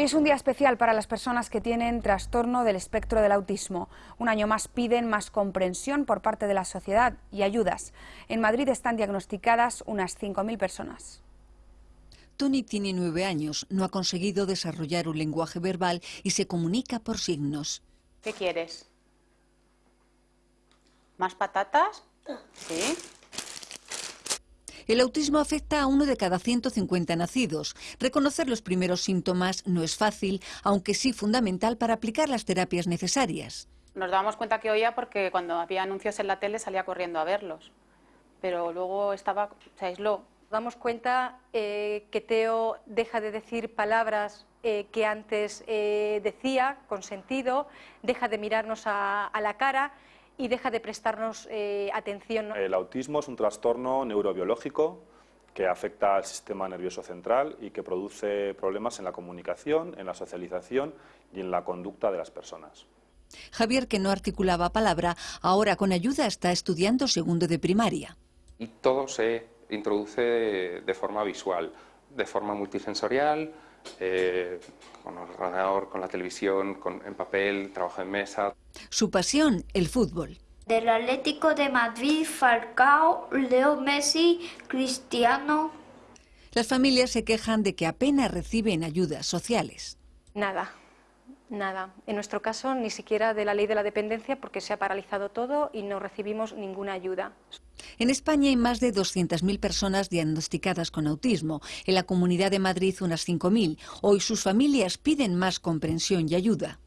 Es un día especial para las personas que tienen trastorno del espectro del autismo. Un año más piden más comprensión por parte de la sociedad y ayudas. En Madrid están diagnosticadas unas 5.000 personas. Tony tiene nueve años, no ha conseguido desarrollar un lenguaje verbal y se comunica por signos. ¿Qué quieres? ¿Más patatas? Sí. El autismo afecta a uno de cada 150 nacidos. Reconocer los primeros síntomas no es fácil, aunque sí fundamental para aplicar las terapias necesarias. Nos dábamos cuenta que oía porque cuando había anuncios en la tele salía corriendo a verlos. Pero luego estaba, se aisló. Nos damos cuenta eh, que Teo deja de decir palabras eh, que antes eh, decía con sentido, deja de mirarnos a, a la cara y deja de prestarnos eh, atención. El autismo es un trastorno neurobiológico que afecta al sistema nervioso central y que produce problemas en la comunicación, en la socialización y en la conducta de las personas. Javier, que no articulaba palabra, ahora con ayuda está estudiando segundo de primaria. Y todo se introduce de forma visual, de forma multisensorial, eh, con el ordenador, con la televisión, con, en papel, trabajo en mesa. Su pasión, el fútbol. Del Atlético de Madrid, Falcao, Leo Messi, Cristiano. Las familias se quejan de que apenas reciben ayudas sociales. Nada, nada. En nuestro caso, ni siquiera de la ley de la dependencia porque se ha paralizado todo y no recibimos ninguna ayuda. En España hay más de 200.000 personas diagnosticadas con autismo. En la Comunidad de Madrid unas 5.000. Hoy sus familias piden más comprensión y ayuda.